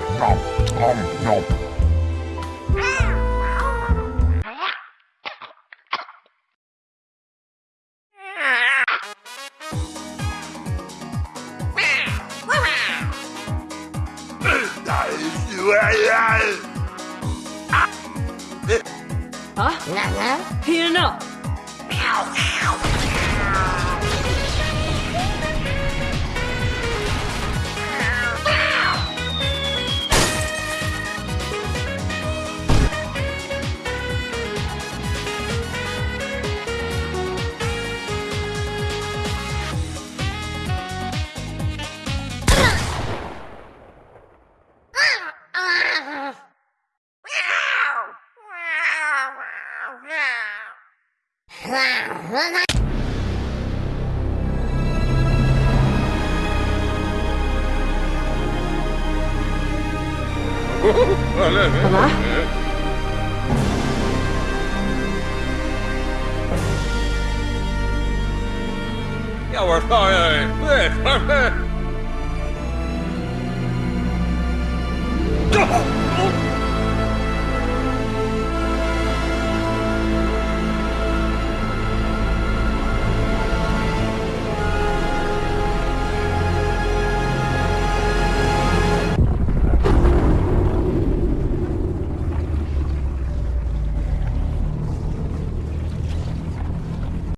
Huh? Heating up. 啊哇我操哦完了完要我